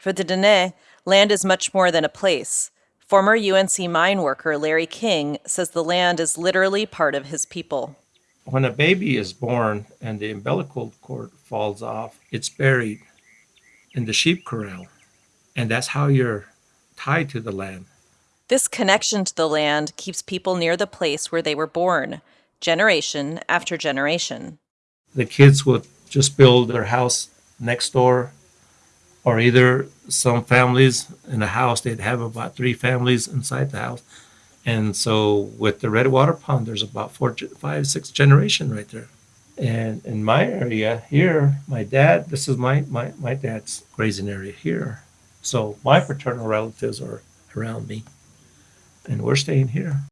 For the Diné, land is much more than a place. Former UNC mine worker Larry King says the land is literally part of his people. When a baby is born and the umbilical cord falls off, it's buried in the sheep corral. And that's how you're tied to the land. This connection to the land keeps people near the place where they were born, generation after generation. The kids would just build their house next door, or either some families in a house, they'd have about three families inside the house. And so with the Redwater Pond, there's about four, five, six generation right there. And in my area here, my dad, this is my, my, my dad's grazing area here. So my paternal relatives are around me. And we're staying here.